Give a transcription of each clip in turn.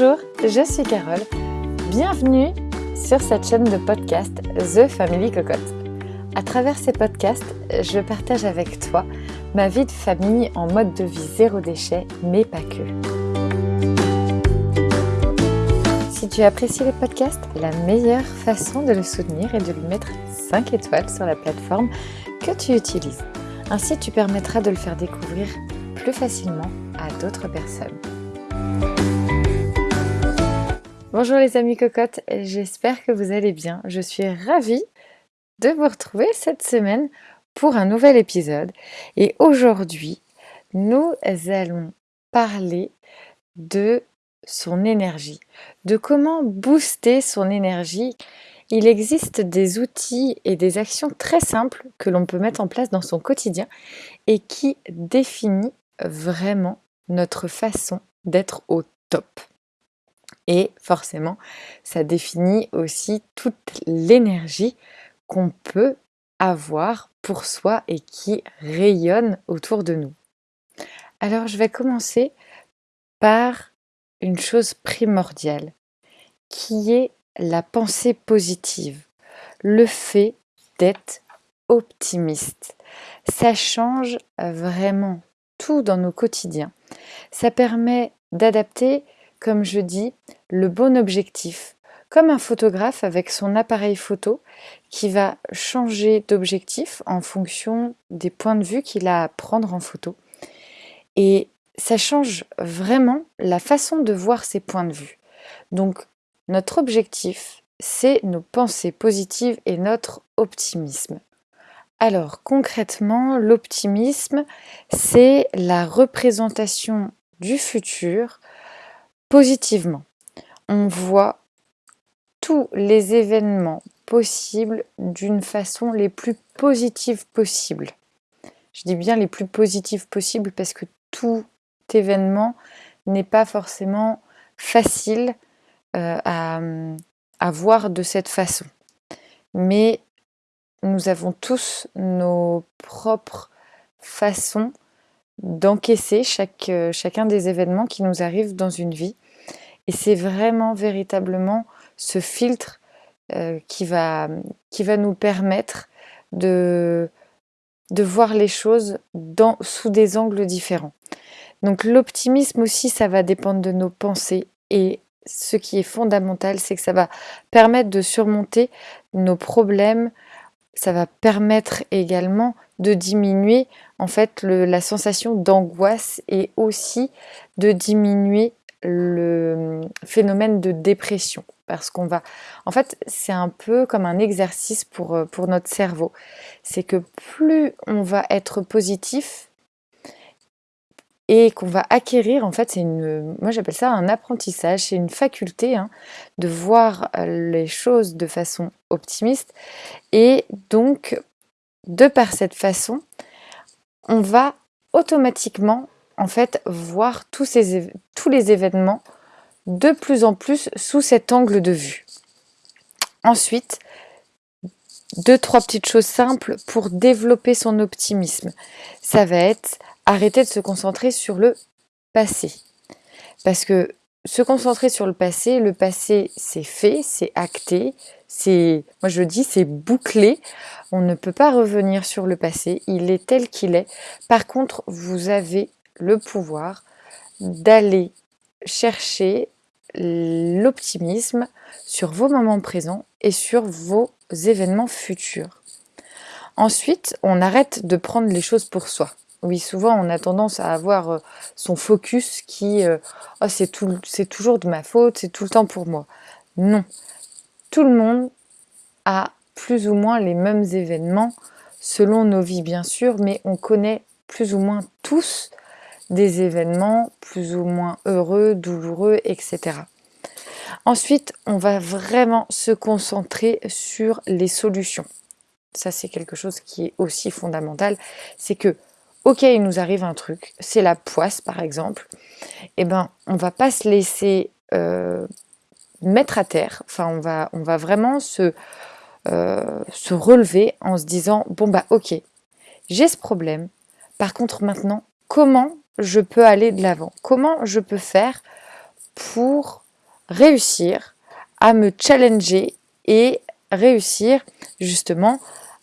Bonjour, je suis Carole. Bienvenue sur cette chaîne de podcast The Family Cocotte. À travers ces podcasts, je partage avec toi ma vie de famille en mode de vie zéro déchet, mais pas que. Si tu apprécies les podcasts, la meilleure façon de le soutenir est de lui mettre 5 étoiles sur la plateforme que tu utilises. Ainsi, tu permettras de le faire découvrir plus facilement à d'autres personnes. Bonjour les amis cocottes, j'espère que vous allez bien. Je suis ravie de vous retrouver cette semaine pour un nouvel épisode. Et aujourd'hui, nous allons parler de son énergie, de comment booster son énergie. Il existe des outils et des actions très simples que l'on peut mettre en place dans son quotidien et qui définit vraiment notre façon d'être au top. Et forcément, ça définit aussi toute l'énergie qu'on peut avoir pour soi et qui rayonne autour de nous. Alors, je vais commencer par une chose primordiale, qui est la pensée positive, le fait d'être optimiste. Ça change vraiment tout dans nos quotidiens. Ça permet d'adapter comme je dis, le bon objectif, comme un photographe avec son appareil photo qui va changer d'objectif en fonction des points de vue qu'il a à prendre en photo. Et ça change vraiment la façon de voir ses points de vue. Donc notre objectif, c'est nos pensées positives et notre optimisme. Alors concrètement, l'optimisme, c'est la représentation du futur positivement. On voit tous les événements possibles d'une façon les plus positive possible. Je dis bien les plus positives possibles parce que tout événement n'est pas forcément facile euh, à voir de cette façon. Mais nous avons tous nos propres façons d'encaisser chaque, euh, chacun des événements qui nous arrivent dans une vie. Et c'est vraiment, véritablement ce filtre euh, qui, va, qui va nous permettre de, de voir les choses dans, sous des angles différents. Donc l'optimisme aussi, ça va dépendre de nos pensées. Et ce qui est fondamental, c'est que ça va permettre de surmonter nos problèmes. Ça va permettre également de diminuer en fait la sensation d'angoisse et aussi de diminuer le phénomène de dépression. Parce qu'on va en fait c'est un peu comme un exercice pour, euh, pour notre cerveau. C'est que plus on va être positif et qu'on va acquérir en fait c'est une moi j'appelle ça un apprentissage c'est une faculté hein, de voir euh, les choses de façon optimiste et donc de par cette façon, on va automatiquement en fait voir tous, tous les événements de plus en plus sous cet angle de vue. Ensuite, deux, trois petites choses simples pour développer son optimisme. Ça va être arrêter de se concentrer sur le passé. Parce que se concentrer sur le passé, le passé c'est fait, c'est acté, c'est, moi je dis, c'est bouclé. On ne peut pas revenir sur le passé, il est tel qu'il est. Par contre, vous avez le pouvoir d'aller chercher l'optimisme sur vos moments présents et sur vos événements futurs. Ensuite, on arrête de prendre les choses pour soi. Oui, souvent on a tendance à avoir euh, son focus qui oh, c'est toujours de ma faute, c'est tout le temps pour moi. Non, tout le monde a plus ou moins les mêmes événements selon nos vies bien sûr, mais on connaît plus ou moins tous des événements plus ou moins heureux, douloureux, etc. Ensuite, on va vraiment se concentrer sur les solutions. Ça, c'est quelque chose qui est aussi fondamental. C'est que ok, il nous arrive un truc, c'est la poisse par exemple, eh ben on va pas se laisser euh, mettre à terre, enfin on va, on va vraiment se, euh, se relever en se disant bon bah ok, j'ai ce problème, par contre maintenant comment je peux aller de l'avant, comment je peux faire pour réussir à me challenger et réussir justement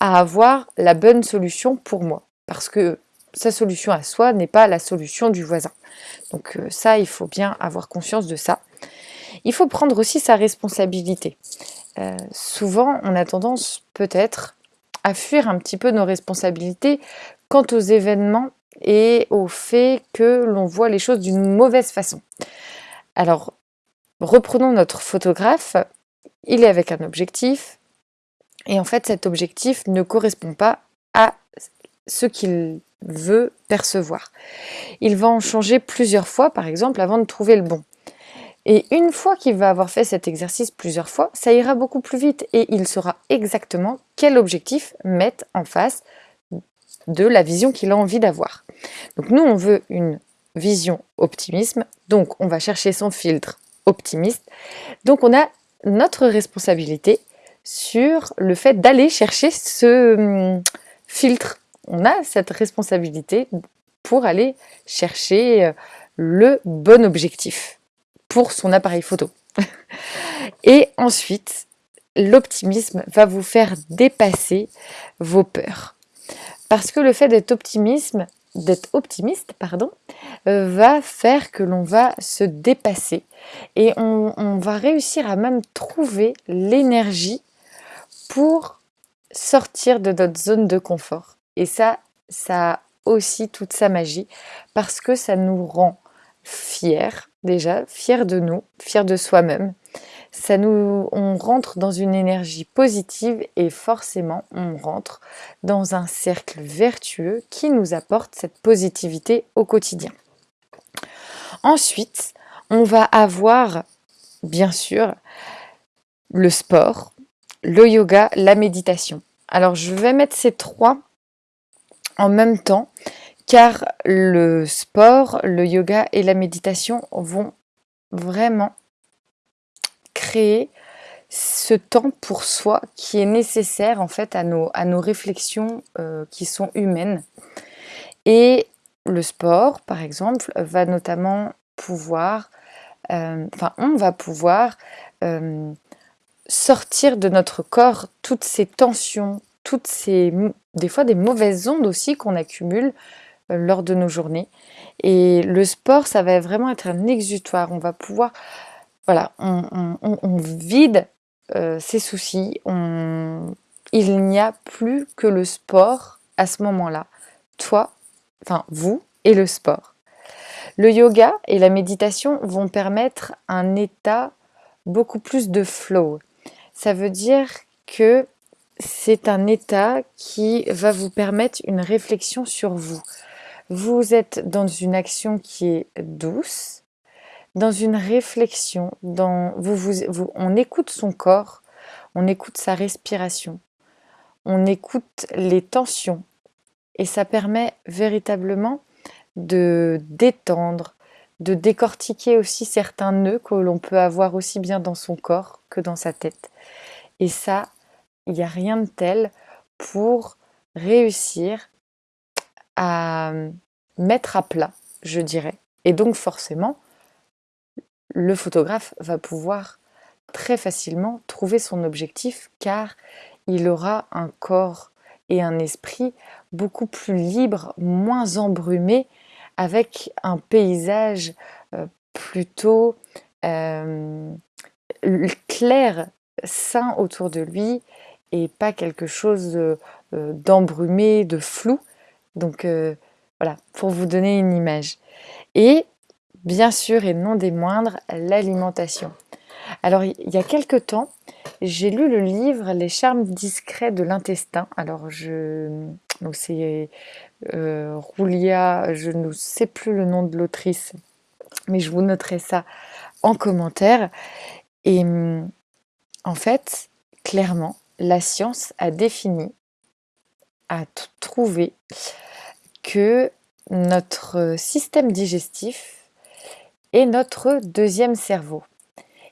à avoir la bonne solution pour moi? Parce que sa solution à soi n'est pas la solution du voisin. Donc euh, ça, il faut bien avoir conscience de ça. Il faut prendre aussi sa responsabilité. Euh, souvent, on a tendance peut-être à fuir un petit peu nos responsabilités quant aux événements et au fait que l'on voit les choses d'une mauvaise façon. Alors, reprenons notre photographe. Il est avec un objectif, et en fait, cet objectif ne correspond pas à ce qu'il veut percevoir. Il va en changer plusieurs fois, par exemple, avant de trouver le bon. Et une fois qu'il va avoir fait cet exercice plusieurs fois, ça ira beaucoup plus vite et il saura exactement quel objectif mettre en face de la vision qu'il a envie d'avoir. Donc nous, on veut une vision optimisme, donc on va chercher son filtre optimiste. Donc on a notre responsabilité sur le fait d'aller chercher ce hum, filtre. On a cette responsabilité pour aller chercher euh, le bon objectif pour son appareil photo. Et ensuite, l'optimisme va vous faire dépasser vos peurs. Parce que le fait d'être optimisme, d'être optimiste, pardon, euh, va faire que l'on va se dépasser et on va réussir à même trouver l'énergie pour sortir de notre zone de confort. Et ça, ça a aussi toute sa magie parce que ça nous rend fiers déjà, fiers de nous, fiers de soi-même. Ça nous, on rentre dans une énergie positive et forcément on rentre dans un cercle vertueux qui nous apporte cette positivité au quotidien. Ensuite, on va avoir bien sûr le sport, le yoga, la méditation. Alors je vais mettre ces trois en même temps car le sport, le yoga et la méditation vont vraiment créer ce temps pour soi qui est nécessaire en fait à nos, à nos réflexions euh, qui sont humaines. Et le sport, par exemple, va notamment pouvoir, euh, enfin on va pouvoir euh, sortir de notre corps toutes ces tensions, toutes ces, des fois des mauvaises ondes aussi qu'on accumule euh, lors de nos journées. Et le sport, ça va vraiment être un exutoire. On va pouvoir, voilà, on, vide euh, ses soucis. il n'y a plus que le sport à ce moment-là. Toi, enfin vous et le sport. Le yoga et la méditation vont permettre un état beaucoup plus de flow, ça veut dire que c'est un état qui va vous permettre une réflexion sur vous. Vous êtes dans une action qui est douce, dans une réflexion, dans, vous, vous, on écoute son corps, on écoute sa respiration, on écoute les tensions et ça permet véritablement de détendre, de décortiquer aussi certains nœuds que l'on peut avoir aussi bien dans son corps que dans sa tête. Et ça, il n'y a rien de tel pour réussir à mettre à plat, je dirais. Et donc forcément, le photographe va pouvoir très facilement trouver son objectif car il aura un corps et un esprit beaucoup plus libre, moins embrumé, avec un paysage euh, plutôt euh, clair sain autour de lui et pas quelque chose euh, d'embrumé, de flou. Donc euh, voilà, pour vous donner une image. Et bien sûr, et non des moindres, l'alimentation. Alors, il y a quelque temps, j'ai lu le livre Les charmes discrets de l'intestin. Alors, je... C'est euh, Roulia, je ne sais plus le nom de l'autrice, mais je vous noterai ça en commentaire. Et en fait, clairement, la science a défini, a trouvé que notre système digestif est notre deuxième cerveau.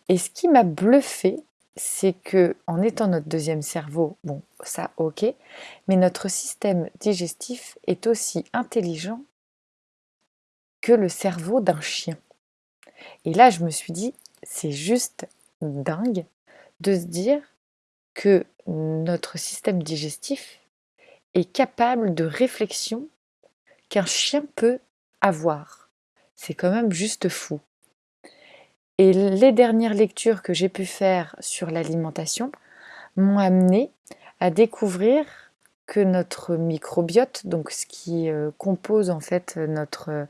Et ce qui m'a bluffé, c'est que en étant notre deuxième cerveau, bon, ça ok, mais notre système digestif est aussi intelligent que le cerveau d'un chien. Et là, je me suis dit, c'est juste dingue de se dire que notre système digestif est capable de réflexion qu'un chien peut avoir. C'est quand même juste fou. Et les dernières lectures que j'ai pu faire sur l'alimentation m'ont amené à découvrir que notre microbiote, donc ce qui euh, compose en fait notre,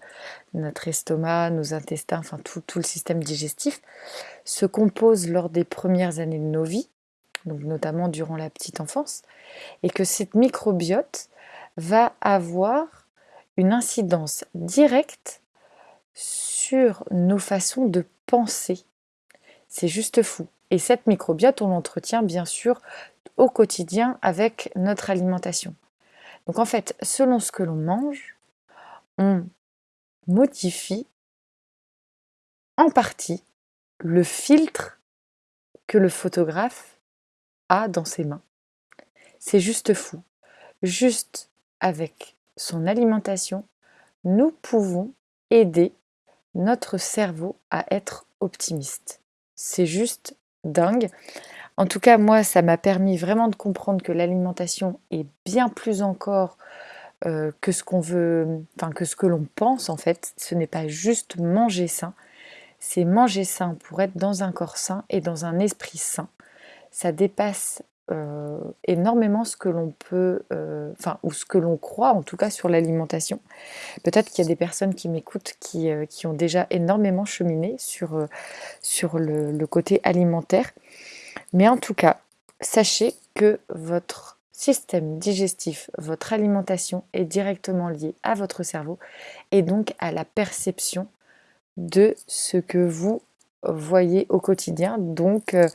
estomac, nos intestins, enfin tout, tout, le système digestif, se compose lors des premières années de nos vies, notamment durant la petite enfance, et que cette microbiote va avoir une incidence directe sur nos façons de penser. C'est juste fou. Et cette microbiote, on l'entretient bien sûr au quotidien avec notre alimentation. Donc en fait, selon ce que l'on mange, on modifie en partie le filtre que le photographe dans ses mains. C'est juste fou. Juste avec son alimentation, nous pouvons aider notre cerveau à être optimiste. C'est juste dingue. En tout cas, moi, ça m'a permis vraiment de comprendre que l'alimentation est bien plus encore euh, que ce qu'on veut, que ce que l'on pense en fait. Ce n'est pas juste manger sain, c'est manger sain pour être dans un corps sain et dans un esprit sain. Ça dépasse euh, énormément ce que l'on peut, euh, ou ce que l'on croit en tout cas sur l'alimentation. Peut-être qu'il y a des personnes qui m'écoutent qui, euh, qui, ont déjà énormément cheminé sur, sur le, le, côté alimentaire. Mais en tout cas, sachez que votre système digestif, votre alimentation est directement lié à votre cerveau et donc à la perception de ce que vous voyez au quotidien, donc euh,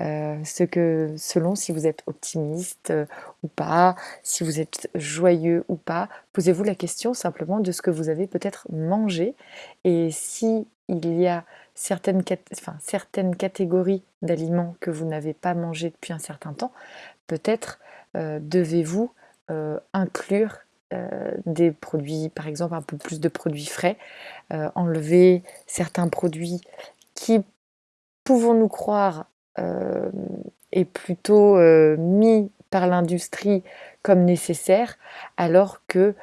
euh, ce que, selon si vous êtes optimiste euh, ou pas, si vous êtes joyeux ou pas, posez-vous la question simplement de ce que vous avez peut-être mangé. Et si il y a certaines, catégories d'aliments que vous n'avez pas mangé depuis un certain temps, peut-être devez-vous inclure des produits, par exemple un peu plus de produits frais, enlever certains produits qui, pouvons-nous croire, euh, est plutôt euh, mis par l'industrie comme nécessaire, alors que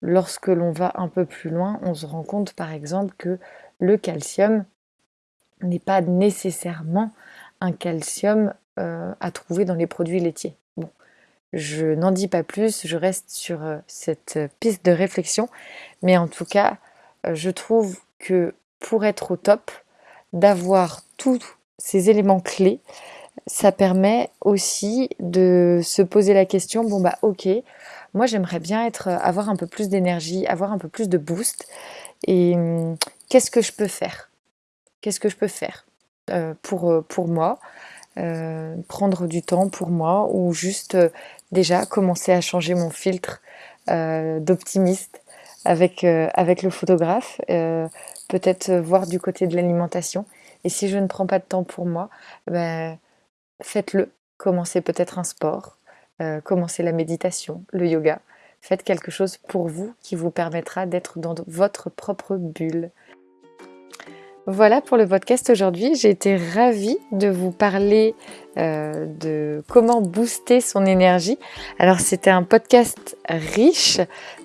lorsque l'on va un peu plus loin, on se rend compte par exemple que le calcium n'est pas nécessairement un calcium euh, à trouver dans les produits laitiers. Bon, je n'en dis pas plus, je reste sur cette piste de réflexion, mais en tout cas, je trouve que pour être au top, d'avoir tous ces éléments clés, ça permet aussi de se poser la question, bon bah ok, moi j'aimerais bien être, avoir un peu plus d'énergie, avoir un peu plus de boost, et hum, qu'est-ce que je peux faire? Qu'est-ce que je peux faire euh, pour, euh, pour moi euh, Prendre du temps pour moi, ou juste déjà commencer à changer mon filtre d'optimiste avec le photographe peut-être euh, voir du côté de l'alimentation. Et si je ne prends pas de temps pour moi, ben, faites-le. Commencez peut-être un sport, euh, commencez la méditation, le yoga. Faites quelque chose pour vous qui vous permettra d'être dans votre propre bulle. Voilà pour le podcast aujourd'hui. J'ai été ravie de vous parler euh, de comment booster son énergie. Alors c'était un podcast riche,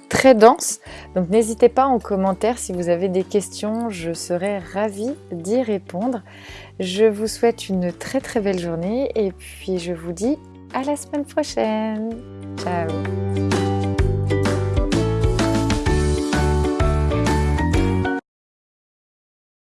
très dense. Donc n'hésitez pas en commentaire si vous avez des questions, je serai ravie d'y répondre. Je vous souhaite une très très belle journée et puis je vous dis à la semaine prochaine. Ciao